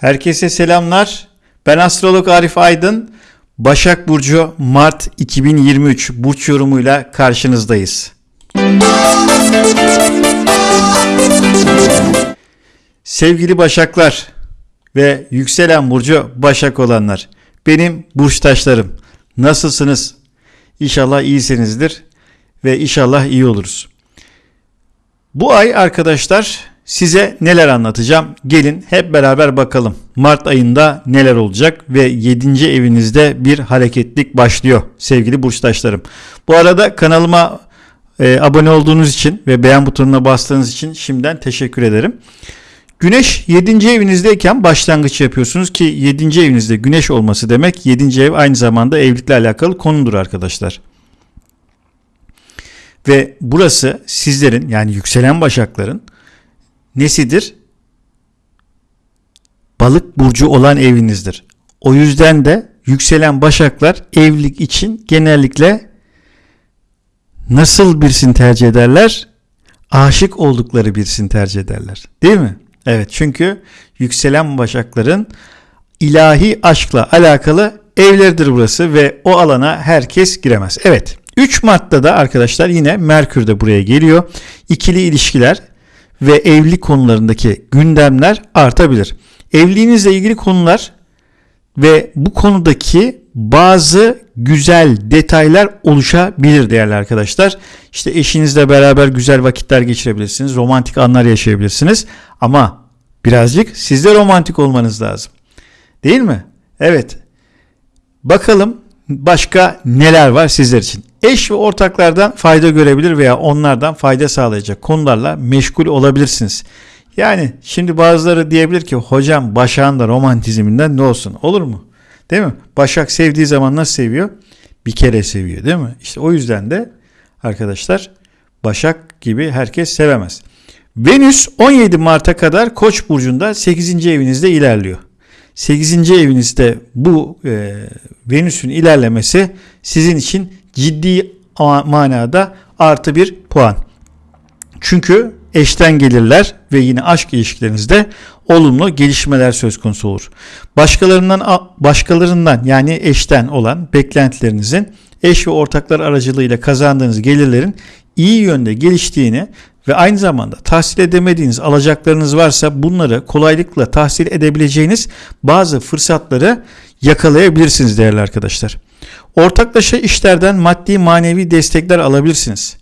Herkese selamlar. Ben astrolog Arif Aydın. Başak Burcu Mart 2023 burç yorumuyla karşınızdayız. Sevgili Başaklar ve yükselen burcu Başak olanlar. Benim burçtaşlarım. Nasılsınız? İnşallah iyisinizdir ve inşallah iyi oluruz. Bu ay arkadaşlar size neler anlatacağım? Gelin hep beraber bakalım. Mart ayında neler olacak ve 7. evinizde bir hareketlik başlıyor sevgili burçtaşlarım. Bu arada kanalıma e, abone olduğunuz için ve beğen butonuna bastığınız için şimdiden teşekkür ederim. Güneş 7. evinizdeyken başlangıç yapıyorsunuz ki 7. evinizde güneş olması demek 7. ev aynı zamanda evlilikle alakalı konudur arkadaşlar. Ve burası sizlerin yani yükselen başakların nesidir? Balık burcu olan evinizdir. O yüzden de yükselen başaklar evlilik için genellikle nasıl birisini tercih ederler? Aşık oldukları birisini tercih ederler. Değil mi? Evet çünkü yükselen başakların ilahi aşkla alakalı evleridir burası ve o alana herkes giremez. Evet 3 Mart'ta da arkadaşlar yine Merkür de buraya geliyor. İkili ilişkiler ve evlilik konularındaki gündemler artabilir. Evliliğinizle ilgili konular ve bu konudaki bazı güzel detaylar oluşabilir değerli arkadaşlar. İşte eşinizle beraber güzel vakitler geçirebilirsiniz. Romantik anlar yaşayabilirsiniz. Ama birazcık sizde romantik olmanız lazım. Değil mi? Evet. Bakalım başka neler var sizler için. Eş ve ortaklardan fayda görebilir veya onlardan fayda sağlayacak konularla meşgul olabilirsiniz. Yani şimdi bazıları diyebilir ki hocam Başak'ın da romantizminden ne olsun olur mu? Değil mi? Başak sevdiği zaman nasıl seviyor? Bir kere seviyor değil mi? İşte o yüzden de arkadaşlar Başak gibi herkes sevemez. Venüs 17 Mart'a kadar Koç burcunda 8. evinizde ilerliyor. 8. evinizde bu e, Venüs'ün ilerlemesi sizin için ciddi manada artı bir puan. Çünkü eşten gelirler ve yine aşk ilişkilerinizde olumlu gelişmeler söz konusu olur. Başkalarından başkalarından yani eşten olan beklentilerinizin eş ve ortaklar aracılığıyla kazandığınız gelirlerin iyi yönde geliştiğini ve aynı zamanda tahsil edemediğiniz alacaklarınız varsa bunları kolaylıkla tahsil edebileceğiniz bazı fırsatları yakalayabilirsiniz değerli arkadaşlar. Ortaklaşa işlerden maddi manevi destekler alabilirsiniz.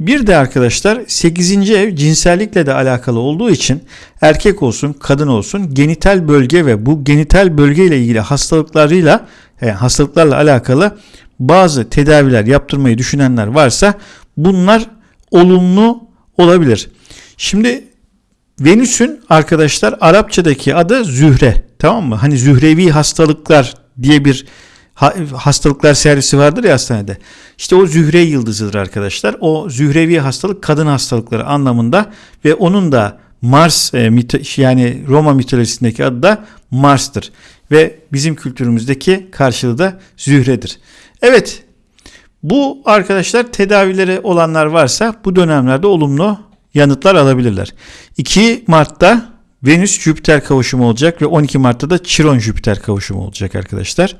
Bir de arkadaşlar 8. ev cinsellikle de alakalı olduğu için erkek olsun kadın olsun genital bölge ve bu genital bölge ile ilgili hastalıklarıyla yani hastalıklarla alakalı bazı tedaviler yaptırmayı düşünenler varsa bunlar olumlu olabilir. Şimdi Venüs'ün arkadaşlar Arapçadaki adı Zühre. Tamam mı? Hani Zührevi hastalıklar diye bir hastalıklar servisi vardır ya hastanede. İşte o zühre yıldızıdır arkadaşlar. O zührevi hastalık kadın hastalıkları anlamında ve onun da Mars e, yani Roma mitolojisindeki adı da Mars'tır. Ve bizim kültürümüzdeki karşılığı da zühredir. Evet bu arkadaşlar tedavileri olanlar varsa bu dönemlerde olumlu yanıtlar alabilirler. 2 Mart'ta Venüs Jüpiter kavuşumu olacak ve 12 Mart'ta da Chiron Jüpiter kavuşumu olacak arkadaşlar.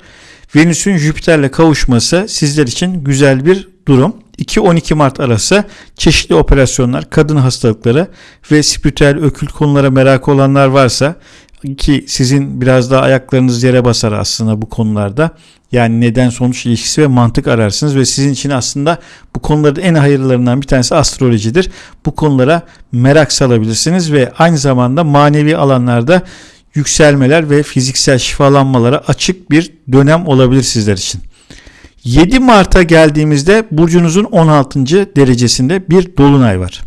Venüs'ün Jüpiter'le kavuşması sizler için güzel bir durum. 2-12 Mart arası çeşitli operasyonlar, kadın hastalıkları ve spiritüel ökült konulara merak olanlar varsa ki sizin biraz daha ayaklarınız yere basar aslında bu konularda. Yani neden sonuç ilişkisi ve mantık ararsınız ve sizin için aslında bu konuların en hayırlarından bir tanesi astrolojidir. Bu konulara merak salabilirsiniz ve aynı zamanda manevi alanlarda yükselmeler ve fiziksel şifalanmalara açık bir dönem olabilir sizler için. 7 Mart'a geldiğimizde burcunuzun 16. derecesinde bir dolunay var.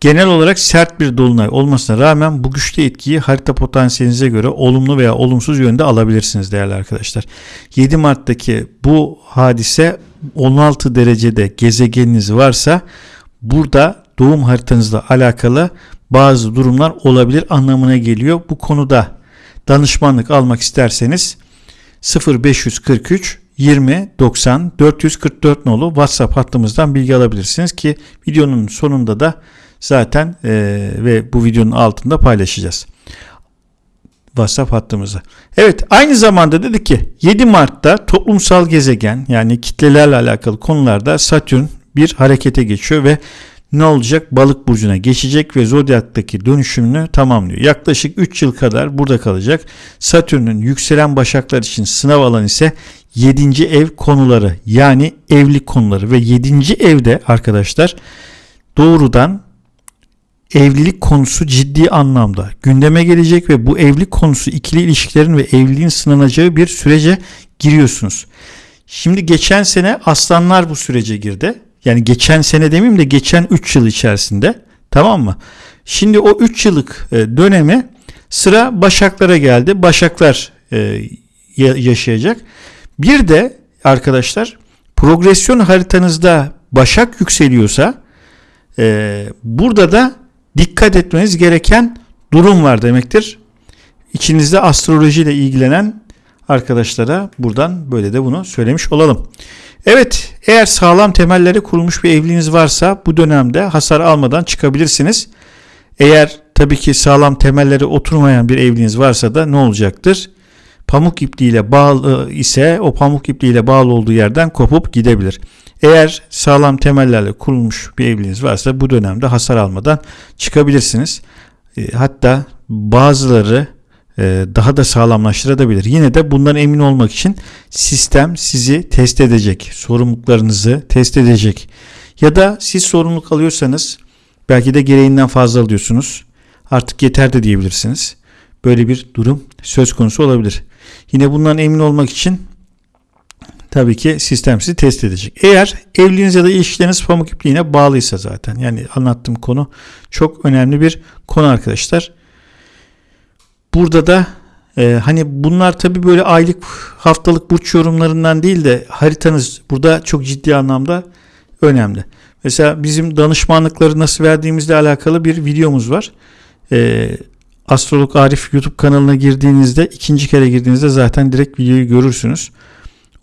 Genel olarak sert bir dolunay olmasına rağmen bu güçlü etkiyi harita potansiyelinize göre olumlu veya olumsuz yönde alabilirsiniz değerli arkadaşlar. 7 Mart'taki bu hadise 16 derecede gezegeniniz varsa burada doğum haritanızla alakalı bazı durumlar olabilir anlamına geliyor. Bu konuda danışmanlık almak isterseniz 0543 20 90 444 nolu WhatsApp hattımızdan bilgi alabilirsiniz ki videonun sonunda da zaten e, ve bu videonun altında paylaşacağız. WhatsApp hattımıza. Evet aynı zamanda dedik ki 7 Mart'ta toplumsal gezegen yani kitlelerle alakalı konularda Satürn bir harekete geçiyor ve ne olacak? Balık burcuna geçecek ve zodyaktaki dönüşümünü tamamlıyor. Yaklaşık 3 yıl kadar burada kalacak. Satürn'ün yükselen başaklar için sınav alanı ise 7. ev konuları yani evlilik konuları ve 7. evde arkadaşlar doğrudan evlilik konusu ciddi anlamda gündeme gelecek ve bu evlilik konusu ikili ilişkilerin ve evliliğin sınanacağı bir sürece giriyorsunuz. Şimdi geçen sene aslanlar bu sürece girdi. Yani geçen sene demeyeyim de geçen 3 yıl içerisinde tamam mı? Şimdi o 3 yıllık e, dönemi sıra Başaklara geldi. Başaklar e, yaşayacak. Bir de arkadaşlar progresyon haritanızda Başak yükseliyorsa e, burada da dikkat etmeniz gereken durum var demektir. İçinizde astrolojiyle ilgilenen arkadaşlara buradan böyle de bunu söylemiş olalım. Evet eğer sağlam temelleri kurulmuş bir evliliğiniz varsa bu dönemde hasar almadan çıkabilirsiniz. Eğer tabii ki sağlam temelleri oturmayan bir evliliğiniz varsa da ne olacaktır? Pamuk ipliğiyle bağlı ise o pamuk ipliğiyle bağlı olduğu yerden kopup gidebilir. Eğer sağlam temellerle kurulmuş bir evliliğiniz varsa bu dönemde hasar almadan çıkabilirsiniz. E, hatta bazıları daha da sağlamlaştırabilir. Yine de bundan emin olmak için sistem sizi test edecek. Sorumluluklarınızı test edecek. Ya da siz sorumluluk alıyorsanız belki de gereğinden fazla alıyorsunuz. Artık yeter de diyebilirsiniz. Böyle bir durum söz konusu olabilir. Yine bundan emin olmak için tabii ki sistem sizi test edecek. Eğer evliliğiniz ya da ilişkileriniz pamuk ipliğine bağlıysa zaten yani anlattığım konu çok önemli bir konu arkadaşlar. Burada da e, hani bunlar tabii böyle aylık haftalık burç yorumlarından değil de haritanız burada çok ciddi anlamda önemli. Mesela bizim danışmanlıkları nasıl verdiğimizle alakalı bir videomuz var. E, Astrolog Arif YouTube kanalına girdiğinizde ikinci kere girdiğinizde zaten direkt videoyu görürsünüz.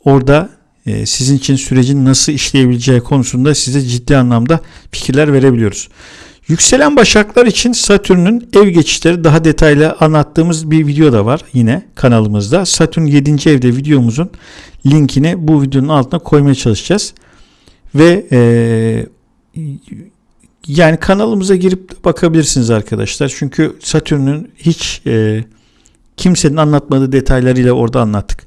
Orada e, sizin için sürecin nasıl işleyebileceği konusunda size ciddi anlamda fikirler verebiliyoruz. Yükselen başaklar için Satürn'ün ev geçişleri daha detaylı anlattığımız bir video da var yine kanalımızda. Satürn 7. evde videomuzun linkini bu videonun altına koymaya çalışacağız. Ve e, yani kanalımıza girip bakabilirsiniz arkadaşlar. Çünkü Satürn'ün hiç e, kimsenin anlatmadığı detaylarıyla orada anlattık.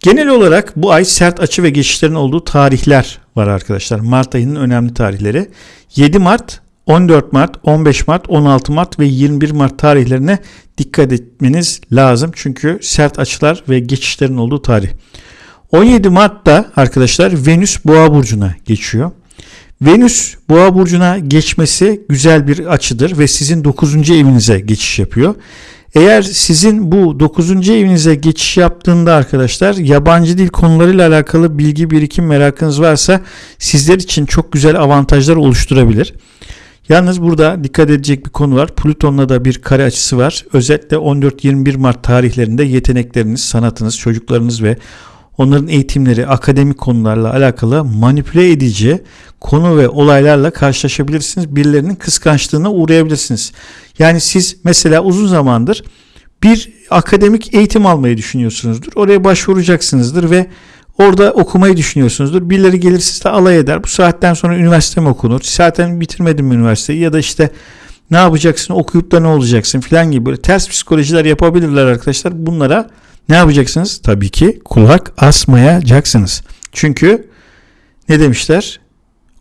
Genel olarak bu ay sert açı ve geçişlerin olduğu tarihler var arkadaşlar. Mart ayının önemli tarihleri. 7 Mart, 14 Mart, 15 Mart, 16 Mart ve 21 Mart tarihlerine dikkat etmeniz lazım. Çünkü sert açılar ve geçişlerin olduğu tarih. 17 Mart'ta arkadaşlar Venüs Boğa burcuna geçiyor. Venüs Boğa burcuna geçmesi güzel bir açıdır ve sizin 9. evinize geçiş yapıyor. Eğer sizin bu 9. evinize geçiş yaptığında arkadaşlar yabancı dil konularıyla alakalı bilgi birikim merakınız varsa sizler için çok güzel avantajlar oluşturabilir. Yalnız burada dikkat edecek bir konu var. Plüton'la da bir kare açısı var. Özellikle 14-21 Mart tarihlerinde yetenekleriniz, sanatınız, çocuklarınız ve onların eğitimleri, akademik konularla alakalı manipüle edici konu ve olaylarla karşılaşabilirsiniz. Birilerinin kıskançlığına uğrayabilirsiniz. Yani siz mesela uzun zamandır bir akademik eğitim almayı düşünüyorsunuzdur. Oraya başvuracaksınızdır ve orada okumayı düşünüyorsunuzdur. Birileri gelir sizle alay eder. Bu saatten sonra üniversite mi okunur? Zaten bitirmedim üniversiteyi ya da işte ne yapacaksın okuyup da ne olacaksın filan gibi böyle ters psikolojiler yapabilirler arkadaşlar. Bunlara ne yapacaksınız? Tabii ki kulak asmayacaksınız. Çünkü ne demişler?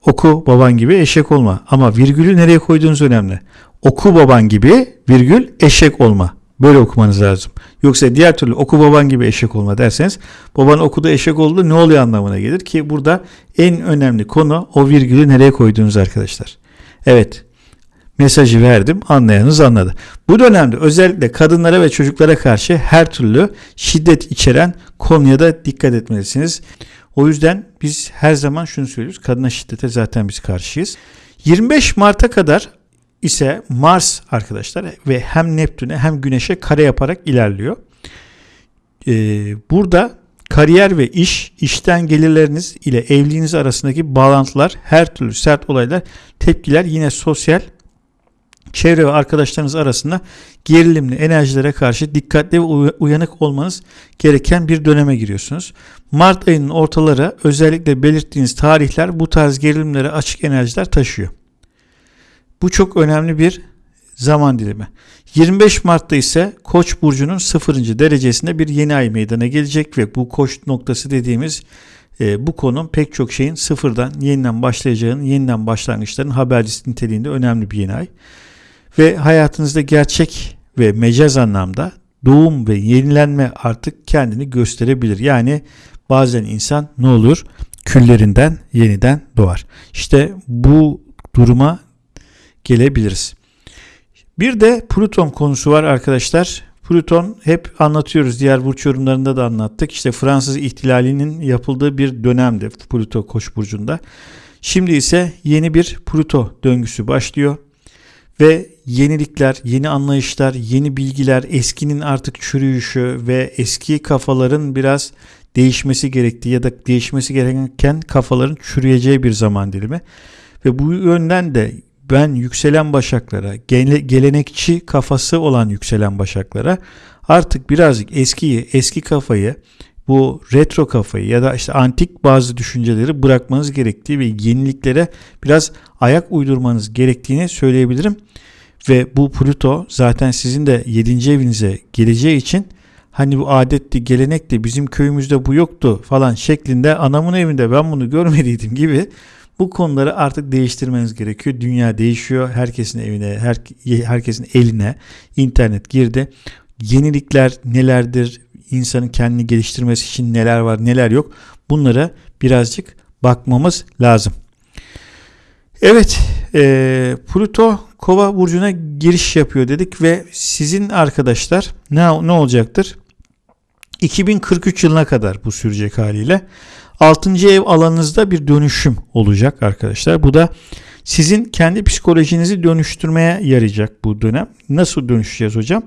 Oku baban gibi eşek olma. Ama virgülü nereye koyduğunuz önemli. Oku baban gibi virgül eşek olma. Böyle okumanız lazım. Yoksa diğer türlü oku baban gibi eşek olma derseniz baban okudu eşek oldu ne oluyor anlamına gelir ki burada en önemli konu o virgülü nereye koyduğunuz arkadaşlar. Evet mesajı verdim anlayanız anladı. Bu dönemde özellikle kadınlara ve çocuklara karşı her türlü şiddet içeren konuya da dikkat etmelisiniz. O yüzden biz her zaman şunu söylüyoruz. Kadına şiddete zaten biz karşıyız. 25 Mart'a kadar ise Mars arkadaşlar ve hem Neptün'e hem Güneş'e kare yaparak ilerliyor. Ee, burada kariyer ve iş, işten gelirleriniz ile evliliğiniz arasındaki bağlantılar, her türlü sert olaylar, tepkiler yine sosyal çevre ve arkadaşlarınız arasında gerilimli enerjilere karşı dikkatli ve uyanık olmanız gereken bir döneme giriyorsunuz. Mart ayının ortaları özellikle belirttiğiniz tarihler bu tarz gerilimlere açık enerjiler taşıyor. Bu çok önemli bir zaman dilimi. 25 Mart'ta ise Koç burcunun 0. derecesinde bir yeni ay meydana gelecek ve bu Koç noktası dediğimiz e, bu konu pek çok şeyin sıfırdan yeniden başlayacağının, yeniden başlangıçların habercisi niteliğinde önemli bir yeni ay. Ve hayatınızda gerçek ve mecaz anlamda doğum ve yenilenme artık kendini gösterebilir. Yani bazen insan ne olur? Küllerinden yeniden doğar. İşte bu duruma gelebiliriz. Bir de Plüton konusu var arkadaşlar. Plüton hep anlatıyoruz. Diğer burç yorumlarında da anlattık. İşte Fransız ihtilalinin yapıldığı bir dönemdi Plüto Koç burcunda. Şimdi ise yeni bir Plüto döngüsü başlıyor ve yenilikler, yeni anlayışlar, yeni bilgiler, eskinin artık çürüyüşü ve eski kafaların biraz değişmesi gerektiği ya da değişmesi gereken kafaların çürüyeceği bir zaman dilimi. Ve bu yönden de ben yükselen başaklara, gelenekçi kafası olan yükselen başaklara artık birazcık eskiyi, eski kafayı, bu retro kafayı ya da işte antik bazı düşünceleri bırakmanız gerektiği ve yeniliklere biraz ayak uydurmanız gerektiğini söyleyebilirim. Ve bu Pluto zaten sizin de 7. evinize geleceği için hani bu adetti, gelenekti, bizim köyümüzde bu yoktu falan şeklinde anamın evinde ben bunu görmediydim gibi bu konuları artık değiştirmeniz gerekiyor. Dünya değişiyor. Herkesin evine, her, herkesin eline internet girdi. Yenilikler nelerdir? İnsanın kendini geliştirmesi için neler var, neler yok? Bunlara birazcık bakmamız lazım. Evet, e, Pluto Kova burcuna giriş yapıyor dedik ve sizin arkadaşlar ne ne olacaktır? 2043 yılına kadar bu sürecek haliyle. 6. ev alanınızda bir dönüşüm olacak arkadaşlar. Bu da sizin kendi psikolojinizi dönüştürmeye yarayacak bu dönem. Nasıl dönüşeceğiz hocam?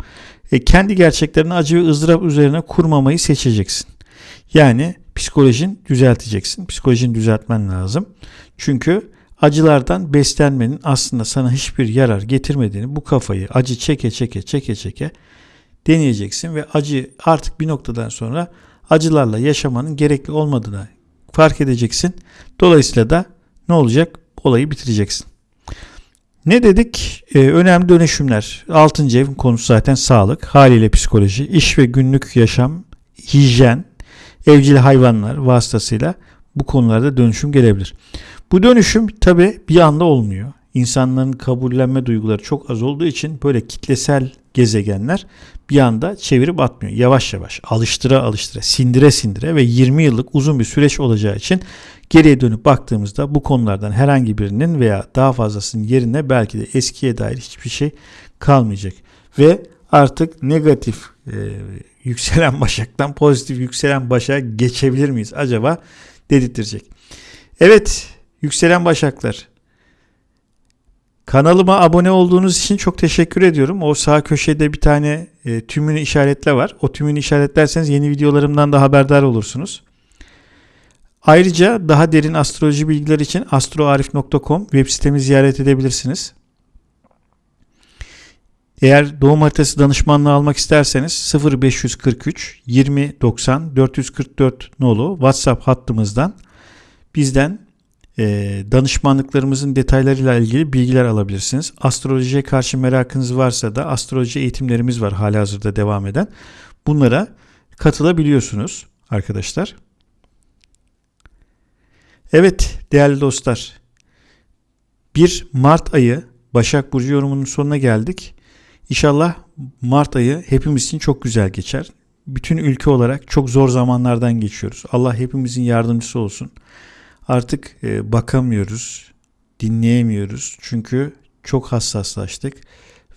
E, kendi gerçeklerini acı ve ızdırap üzerine kurmamayı seçeceksin. Yani psikolojin düzelteceksin. Psikolojini düzeltmen lazım. Çünkü acılardan beslenmenin aslında sana hiçbir yarar getirmediğini bu kafayı acı çeke çeke çeke çeke deneyeceksin ve acı artık bir noktadan sonra acılarla yaşamanın gerekli olmadığına fark edeceksin. Dolayısıyla da ne olacak? Olayı bitireceksin. Ne dedik? Ee, önemli dönüşümler. Altıncı evin konusu zaten sağlık, haliyle psikoloji, iş ve günlük yaşam, hijyen, evcil hayvanlar vasıtasıyla bu konularda dönüşüm gelebilir. Bu dönüşüm tabi bir anda olmuyor. İnsanların kabullenme duyguları çok az olduğu için böyle kitlesel gezegenler bir anda çevirip atmıyor. Yavaş yavaş alıştıra alıştıra sindire sindire ve 20 yıllık uzun bir süreç olacağı için geriye dönüp baktığımızda bu konulardan herhangi birinin veya daha fazlasının yerine belki de eskiye dair hiçbir şey kalmayacak. Ve artık negatif e, yükselen başaktan pozitif yükselen başa geçebilir miyiz acaba dedirtecek. Evet yükselen başaklar Kanalıma abone olduğunuz için çok teşekkür ediyorum. O sağ köşede bir tane e, tümünü işaretle var. O tümünü işaretlerseniz yeni videolarımdan da haberdar olursunuz. Ayrıca daha derin astroloji bilgileri için astroarif.com web sitemi ziyaret edebilirsiniz. Eğer doğum haritası danışmanlığı almak isterseniz 0543 20 90 444 nolu WhatsApp hattımızdan bizden danışmanlıklarımızın detaylarıyla ilgili bilgiler alabilirsiniz. Astrolojiye karşı merakınız varsa da astroloji eğitimlerimiz var hali hazırda devam eden. Bunlara katılabiliyorsunuz arkadaşlar. Evet değerli dostlar. Bir Mart ayı Başak Burcu yorumunun sonuna geldik. İnşallah Mart ayı hepimiz için çok güzel geçer. Bütün ülke olarak çok zor zamanlardan geçiyoruz. Allah hepimizin yardımcısı olsun artık e, bakamıyoruz, dinleyemiyoruz. Çünkü çok hassaslaştık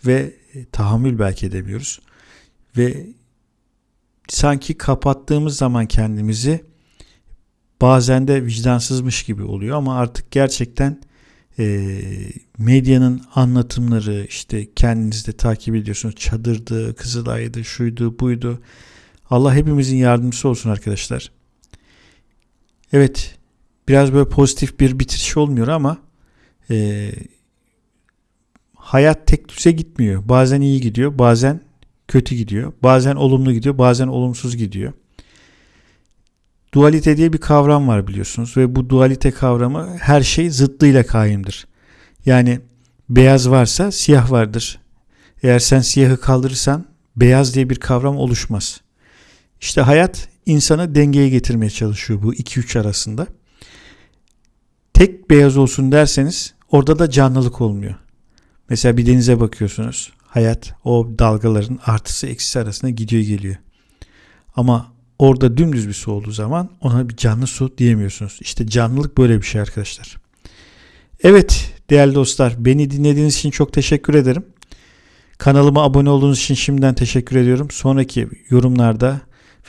ve e, tahammül belki edemiyoruz. Ve sanki kapattığımız zaman kendimizi bazen de vicdansızmış gibi oluyor ama artık gerçekten e, medyanın anlatımları işte kendiniz de takip ediyorsunuz çadırdı, kızılaydı, şuydu, buydu. Allah hepimizin yardımcısı olsun arkadaşlar. Evet biraz böyle pozitif bir bitiriş olmuyor ama e, hayat tek düze gitmiyor. Bazen iyi gidiyor, bazen kötü gidiyor. Bazen olumlu gidiyor, bazen olumsuz gidiyor. Dualite diye bir kavram var biliyorsunuz ve bu dualite kavramı her şey zıttıyla kaimdir. Yani beyaz varsa siyah vardır. Eğer sen siyahı kaldırırsan beyaz diye bir kavram oluşmaz. İşte hayat insanı dengeye getirmeye çalışıyor bu 2-3 arasında. Tek beyaz olsun derseniz orada da canlılık olmuyor. Mesela bir denize bakıyorsunuz. Hayat o dalgaların artısı eksisi arasında gidiyor geliyor. Ama orada dümdüz bir su olduğu zaman ona bir canlı su diyemiyorsunuz. İşte canlılık böyle bir şey arkadaşlar. Evet değerli dostlar beni dinlediğiniz için çok teşekkür ederim. Kanalıma abone olduğunuz için şimdiden teşekkür ediyorum. Sonraki yorumlarda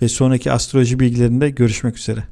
ve sonraki astroloji bilgilerinde görüşmek üzere.